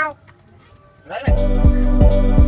không đấy này.